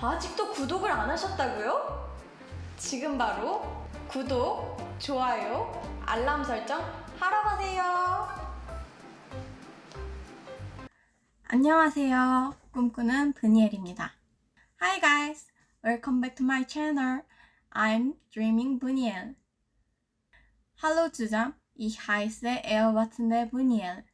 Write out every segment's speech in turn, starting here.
아직도 구독을 안 하셨다고요? 지금 바로 구독, 좋아요, 알람 설정 하러 가세요. 안녕하세요. 꿈꾸는 브니엘입니다. Hi guys, welcome back to my channel. I'm Dreaming Buniel. Hallo zusammen, ich heiße Elvatne Buniel.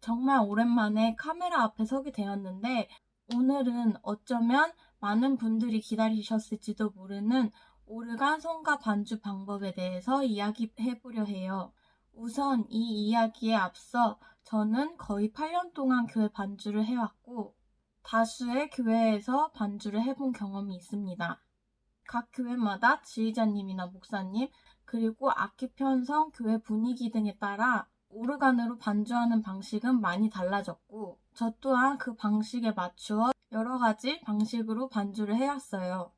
정말 오랜만에 카메라 앞에 서게 되었는데 오늘은 어쩌면 많은 분들이 기다리셨을지도 모르는 오르간 성가 반주 방법에 대해서 이야기해 보려 해요. 우선 이 이야기에 앞서 저는 거의 8년 동안 교회 반주를 해왔고 다수의 교회에서 반주를 해본 경험이 있습니다. 각 교회마다 지휘자님이나 목사님 그리고 악기 편성, 교회 분위기 등에 따라 오르간으로 반주하는 방식은 많이 달라졌고 저 또한 그 방식에 맞추어 여러 가지 방식으로 반주를 해왔어요.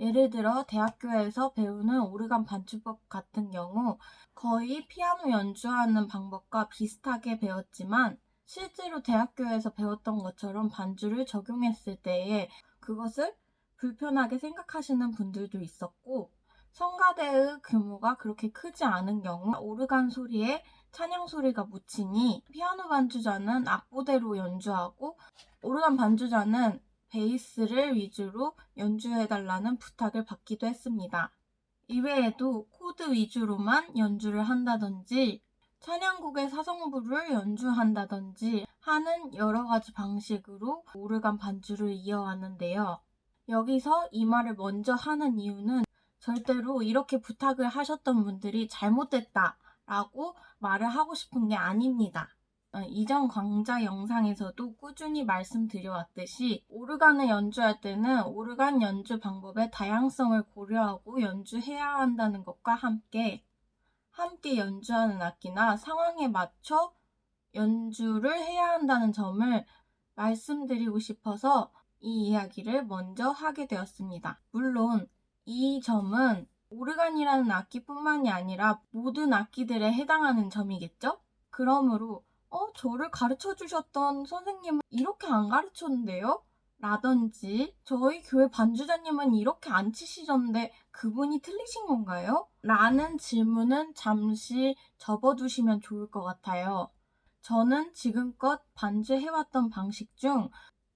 예를 들어 대학교에서 배우는 오르간 반주법 같은 경우 거의 피아노 연주하는 방법과 비슷하게 배웠지만 실제로 대학교에서 배웠던 것처럼 반주를 적용했을 때에 그것을 불편하게 생각하시는 분들도 있었고 성가대의 규모가 그렇게 크지 않은 경우 오르간 소리에 찬양 소리가 묻히니 피아노 반주자는 악보대로 연주하고 오르간 반주자는 베이스를 위주로 연주해달라는 부탁을 받기도 했습니다. 이외에도 코드 위주로만 연주를 한다든지 찬양곡의 사성부를 연주한다든지 하는 여러 가지 방식으로 오르간 반주를 이어왔는데요. 여기서 이 말을 먼저 하는 이유는 절대로 이렇게 부탁을 하셨던 분들이 잘못됐다 라고 말을 하고 싶은 게 아닙니다. 어, 이전 강좌 영상에서도 꾸준히 말씀드려왔듯이 오르간을 연주할 때는 오르간 연주 방법의 다양성을 고려하고 연주해야 한다는 것과 함께 함께 연주하는 악기나 상황에 맞춰 연주를 해야 한다는 점을 말씀드리고 싶어서 이 이야기를 먼저 하게 되었습니다. 물론 이 점은 오르간이라는 악기뿐만이 아니라 모든 악기들에 해당하는 점이겠죠? 그러므로 어, 저를 가르쳐 주셨던 선생님은 이렇게 안 가르쳤는데요? 라든지 저희 교회 반주자님은 이렇게 안 치시던데 그분이 틀리신 건가요? 라는 질문은 잠시 접어두시면 좋을 것 같아요. 저는 지금껏 반주해왔던 방식 중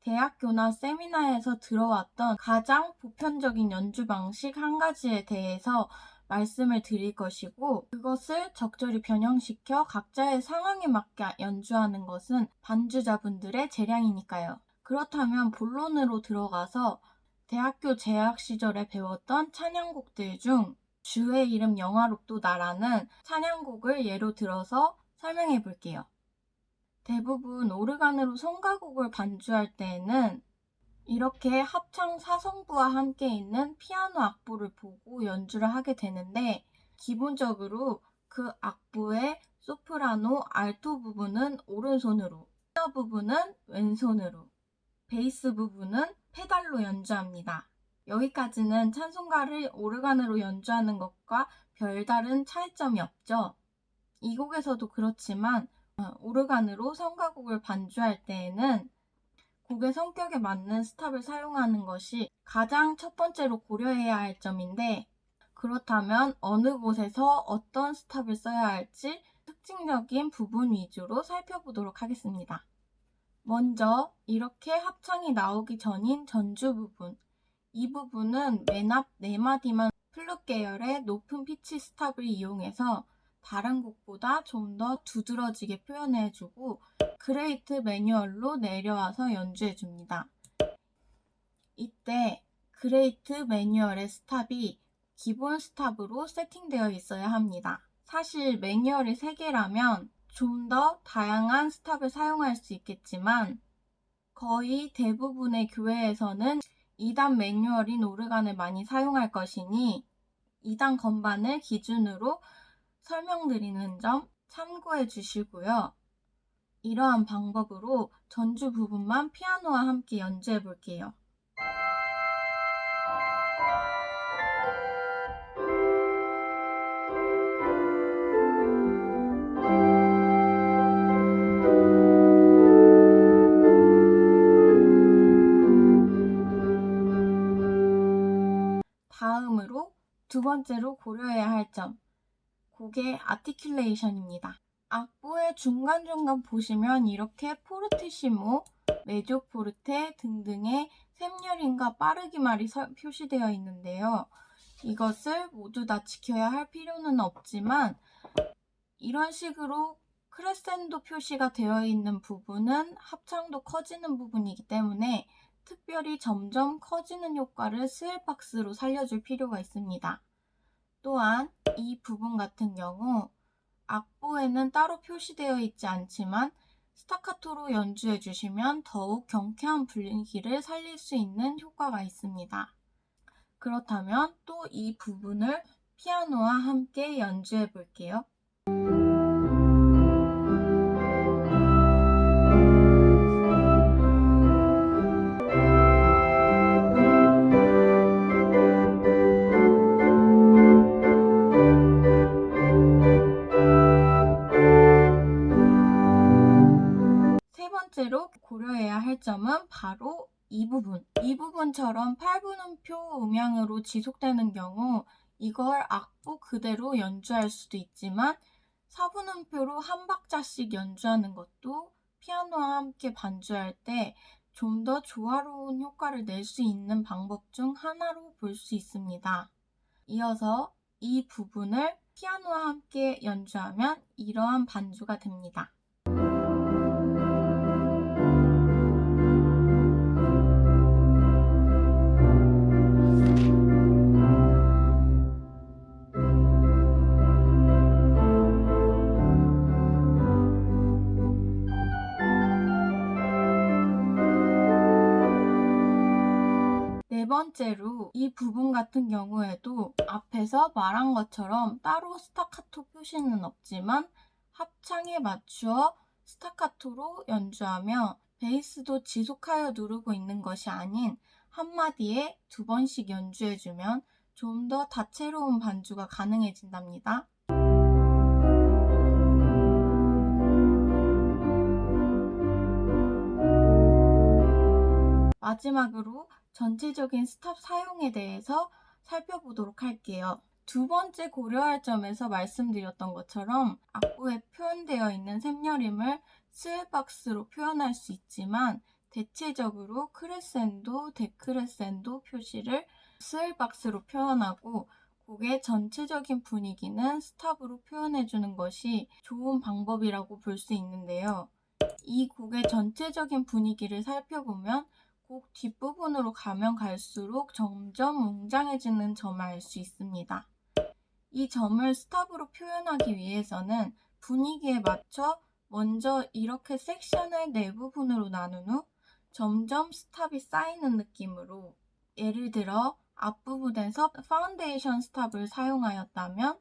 대학교나 세미나에서 들어왔던 가장 보편적인 연주 방식 한 가지에 대해서 말씀을 드릴 것이고 그것을 적절히 변형시켜 각자의 상황에 맞게 연주하는 것은 반주자분들의 재량이니까요. 그렇다면 본론으로 들어가서 대학교 재학 시절에 배웠던 찬양곡들 중 주의 이름 영화롭도 나라는 찬양곡을 예로 들어서 설명해 볼게요. 대부분 오르간으로 성가곡을 반주할 때에는 이렇게 합창 사성부와 함께 있는 피아노 악보를 보고 연주를 하게 되는데 기본적으로 그 악보의 소프라노, 알토 부분은 오른손으로, 테너 부분은 왼손으로, 베이스 부분은 페달로 연주합니다. 여기까지는 찬송가를 오르간으로 연주하는 것과 별다른 차이점이 없죠. 이 곡에서도 그렇지만 어, 오르간으로 성가곡을 반주할 때에는 곡의 성격에 맞는 스탑을 사용하는 것이 가장 첫 번째로 고려해야 할 점인데 그렇다면 어느 곳에서 어떤 스탑을 써야 할지 특징적인 부분 위주로 살펴보도록 하겠습니다. 먼저 이렇게 합창이 나오기 전인 전주 부분 이 부분은 맨 앞 4마디만 플룻 계열의 높은 피치 스탑을 이용해서 다른 곡보다 좀 더 두드러지게 표현해주고 Great 매뉴얼로 내려와서 연주해줍니다. 이때 Great 매뉴얼의 스탑이 기본 스탑으로 세팅되어 있어야 합니다. 사실 매뉴얼이 3개라면 좀 더 다양한 스탑을 사용할 수 있겠지만 거의 대부분의 교회에서는 2단 매뉴얼인 오르간을 많이 사용할 것이니 2단 건반을 기준으로 설명드리는 점 참고해 주시고요. 이러한 방법으로 전주 부분만 피아노와 함께 연주해 볼게요. 다음으로 두 번째로 고려해야 할 점, 곡의 아티큘레이션입니다. 악보의 중간중간 보시면 이렇게 포르티시모, 메조 포르테 등등의 샘열인과 빠르기 말이 서- 표시되어 있는데요. 이것을 모두 다 지켜야 할 필요는 없지만 이런 식으로 크레센도 표시가 되어 있는 부분은 합창도 커지는 부분이기 때문에 특별히 점점 커지는 효과를 스웰박스로 살려줄 필요가 있습니다. 또한 이 부분 같은 경우 악보에는 따로 표시되어 있지 않지만 스타카토로 연주해 주시면 더욱 경쾌한 분위기를 살릴 수 있는 효과가 있습니다. 그렇다면 또 이 부분을 피아노와 함께 연주해 볼게요. 할 점은 바로 이 부분. 이 부분처럼 8분음표 음향으로 지속되는 경우 이걸 악보 그대로 연주할 수도 있지만 4분음표로 한 박자씩 연주하는 것도 피아노와 함께 반주할 때 좀 더 조화로운 효과를 낼 수 있는 방법 중 하나로 볼 수 있습니다. 이어서 이 부분을 피아노와 함께 연주하면 이러한 반주가 됩니다. 번째로 이 부분 같은 경우에도 앞에서 말한 것처럼 따로 스타카토 표시는 없지만 합창에 맞추어 스타카토로 연주하며 베이스도 지속하여 누르고 있는 것이 아닌 한마디에 두 번씩 연주해주면 좀 더 다채로운 반주가 가능해진답니다. 마지막으로 전체적인 스탑 사용에 대해서 살펴보도록 할게요. 두 번째 고려할 점에서 말씀드렸던 것처럼 악보에 표현되어 있는 샘여림을 swell box로 표현할 수 있지만 대체적으로 크레센도, 데크레센도 표시를 swell box로 표현하고 곡의 전체적인 분위기는 스탑으로 표현해주는 것이 좋은 방법이라고 볼 수 있는데요. 이 곡의 전체적인 분위기를 살펴보면 곡 뒷부분으로 가면 갈수록 점점 웅장해지는 점을 알 수 있습니다. 이 점을 스탑으로 표현하기 위해서는 분위기에 맞춰 먼저 이렇게 섹션을 네 부분으로 나눈 후 점점 스탑이 쌓이는 느낌으로 예를 들어 앞부분에서 파운데이션 스탑을 사용하였다면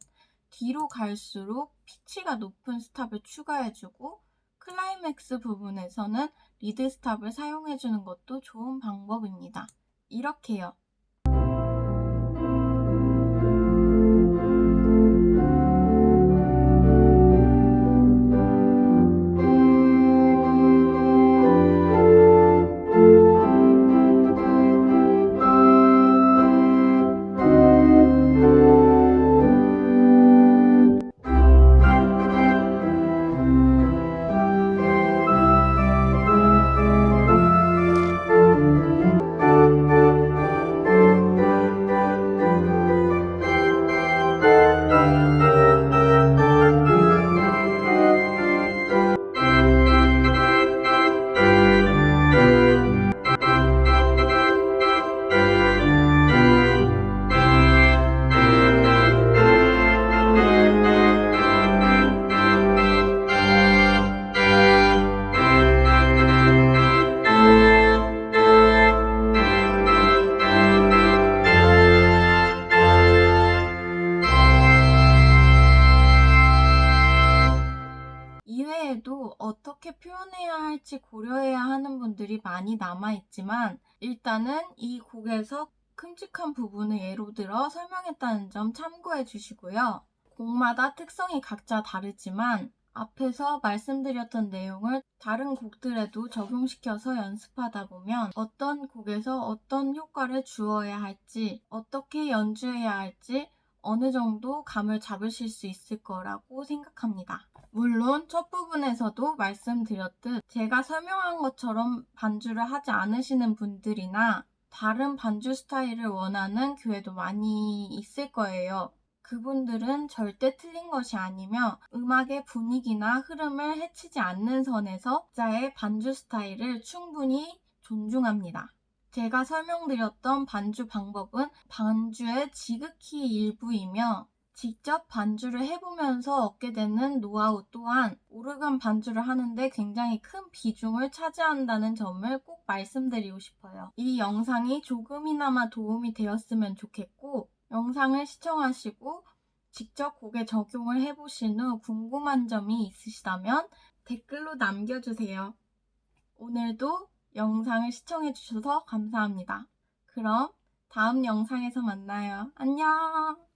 뒤로 갈수록 피치가 높은 스탑을 추가해주고 클라이맥스 부분에서는 리드 스탑을 사용해주는 것도 좋은 방법입니다. 이렇게요. 어떻게 표현해야 할지 고려해야 하는 분들이 많이 남아있지만 일단은 이 곡에서 큼직한 부분을 예로 들어 설명했다는 점 참고해 주시고요. 곡마다 특성이 각자 다르지만 앞에서 말씀드렸던 내용을 다른 곡들에도 적용시켜서 연습하다 보면 어떤 곡에서 어떤 효과를 주어야 할지, 어떻게 연주해야 할지 어느 정도 감을 잡으실 수 있을 거라고 생각합니다. 물론 첫 부분에서도 말씀드렸듯 제가 설명한 것처럼 반주를 하지 않으시는 분들이나 다른 반주 스타일을 원하는 교회도 많이 있을 거예요. 그분들은 절대 틀린 것이 아니며 음악의 분위기나 흐름을 해치지 않는 선에서 자의 반주 스타일을 충분히 존중합니다. 제가 설명드렸던 반주 방법은 반주의 지극히 일부이며 직접 반주를 해보면서 얻게 되는 노하우 또한 오르간 반주를 하는데 굉장히 큰 비중을 차지한다는 점을 꼭 말씀드리고 싶어요. 이 영상이 조금이나마 도움이 되었으면 좋겠고 영상을 시청하시고 직접 곡에 적용을 해보신 후 궁금한 점이 있으시다면 댓글로 남겨주세요. 오늘도 영상을 시청해주셔서 감사합니다. 그럼 다음 영상에서 만나요. 안녕!